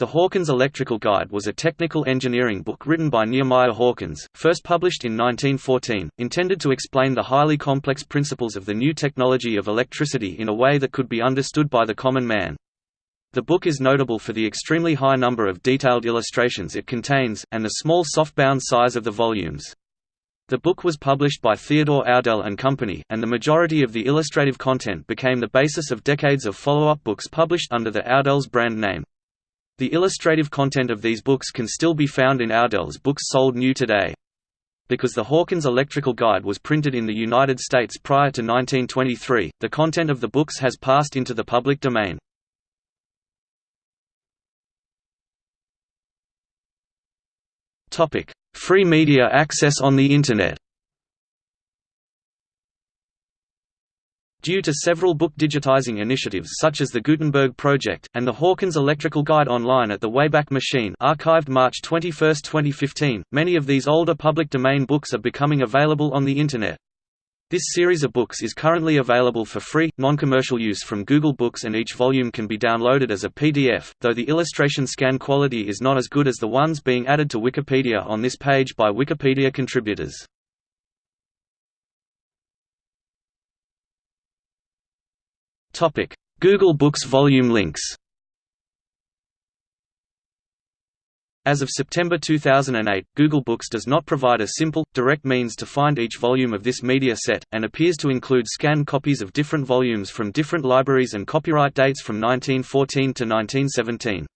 The Hawkins Electrical Guide was a technical engineering book written by Nehemiah Hawkins, first published in 1914, intended to explain the highly complex principles of the new technology of electricity in a way that could be understood by the common man. The book is notable for the extremely high number of detailed illustrations it contains, and the small softbound size of the volumes. The book was published by Theodore Audel and Company, and the majority of the illustrative content became the basis of decades of follow-up books published under the Audel's brand name. The illustrative content of these books can still be found in Audel's books sold new today. Because the Hawkins Electrical Guide was printed in the United States prior to 1923, the content of the books has passed into the public domain. Free media access on the Internet Due to several book digitizing initiatives such as the Gutenberg Project, and the Hawkins Electrical Guide online at the Wayback Machine archived March 21, 2015, many of these older public domain books are becoming available on the Internet. This series of books is currently available for free, non-commercial use from Google Books and each volume can be downloaded as a PDF, though the illustration scan quality is not as good as the ones being added to Wikipedia on this page by Wikipedia contributors. Google Books volume links. As of September 2008, Google Books does not provide a simple, direct means to find each volume of this media set, and appears to include scanned copies of different volumes from different libraries and copyright dates from 1914 to 1917.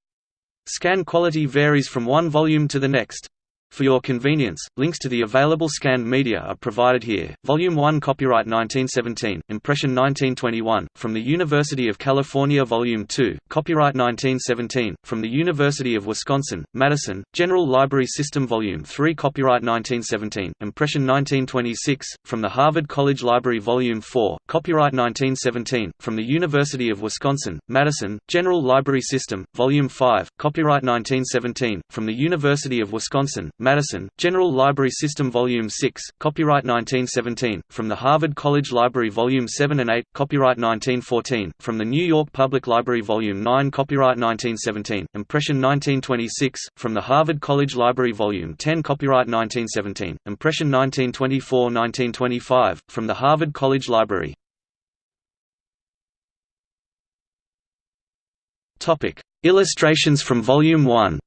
Scan quality varies from one volume to the next. For your convenience, links to the available scanned media are provided here. Volume 1 Copyright 1917, Impression 1921, from the University of California Volume 2, Copyright 1917, from the University of Wisconsin, Madison, General Library System Volume 3 Copyright 1917, Impression 1926, from the Harvard College Library Volume 4, Copyright 1917, from the University of Wisconsin, Madison, General Library System, Volume 5, Copyright 1917, from the University of Wisconsin, Madison, General Library System Volume 6, copyright 1917, from the Harvard College Library Volume 7 and 8, copyright 1914, from the New York Public Library Volume 9 copyright 1917, Impression 1926, from the Harvard College Library Volume 10 copyright 1917, Impression 1924-1925, from the Harvard College Library. Illustrations from Volume 1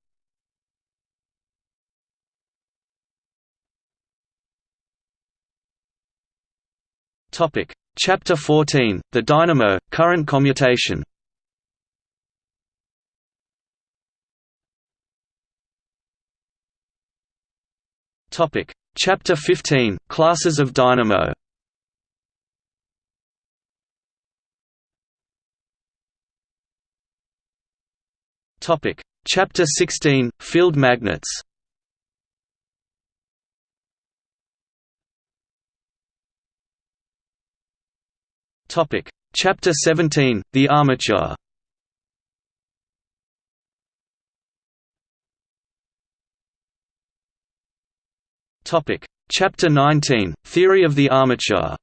Topic: Chapter 14: The Dynamo Current Commutation. Topic: Chapter 15: Classes of dynamo. Topic: Chapter 16: Field magnets. Topic: Chapter 17: The armature. Topic: Chapter 19: Theory of the armature.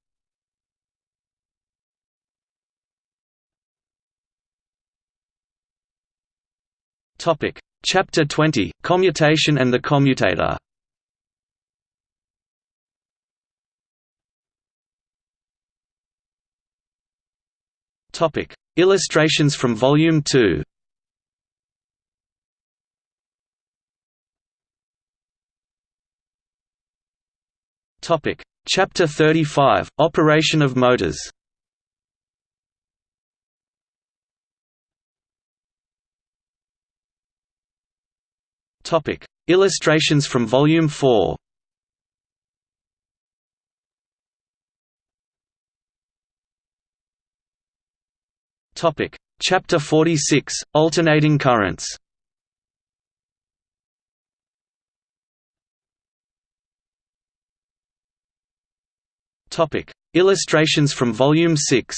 Topic: Chapter 20: Commutation and the commutator. Topic: Illustrations from Volume 2. Topic: Chapter 35: Operation of motors. Topic: Illustrations from Volume 4. Topic: Chapter 46: Alternating currents. Topic: Illustrations from Volume 6.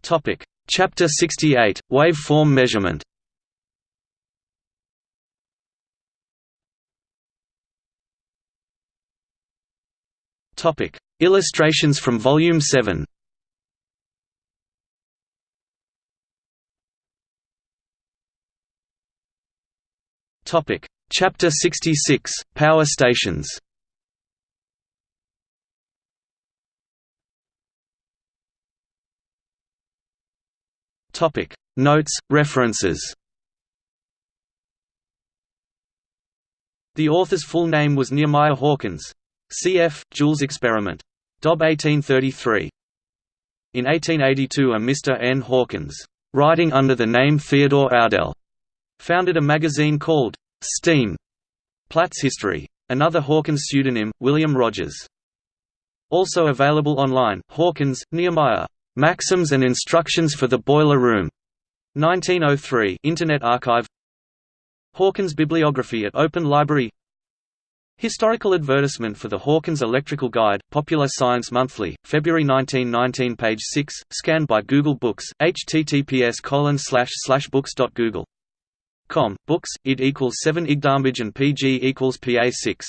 Topic: Chapter 68: Waveform measurement. Topic: Illustrations from Volume 7 Topic: Chapter 66 – Power stations. Topic: Notes, references. The author's full name was Nehemiah Hawkins. Cf. Joule's experiment. Dob 1833. In 1882 a Mr. N. Hawkins, writing under the name Theodore Audel, founded a magazine called Steam. Platt's History. Another Hawkins pseudonym, William Rogers. Also available online, Hawkins, Nehemiah. Maxims and Instructions for the Boiler Room. 1903 Internet Archive Hawkins Bibliography at Open Library Historical advertisement for the Hawkins Electrical Guide, Popular Science Monthly, February 1919 page 6, scanned by Google Books, https books.google. Com, books, id equals 7 igdambage and pg equals pa 6.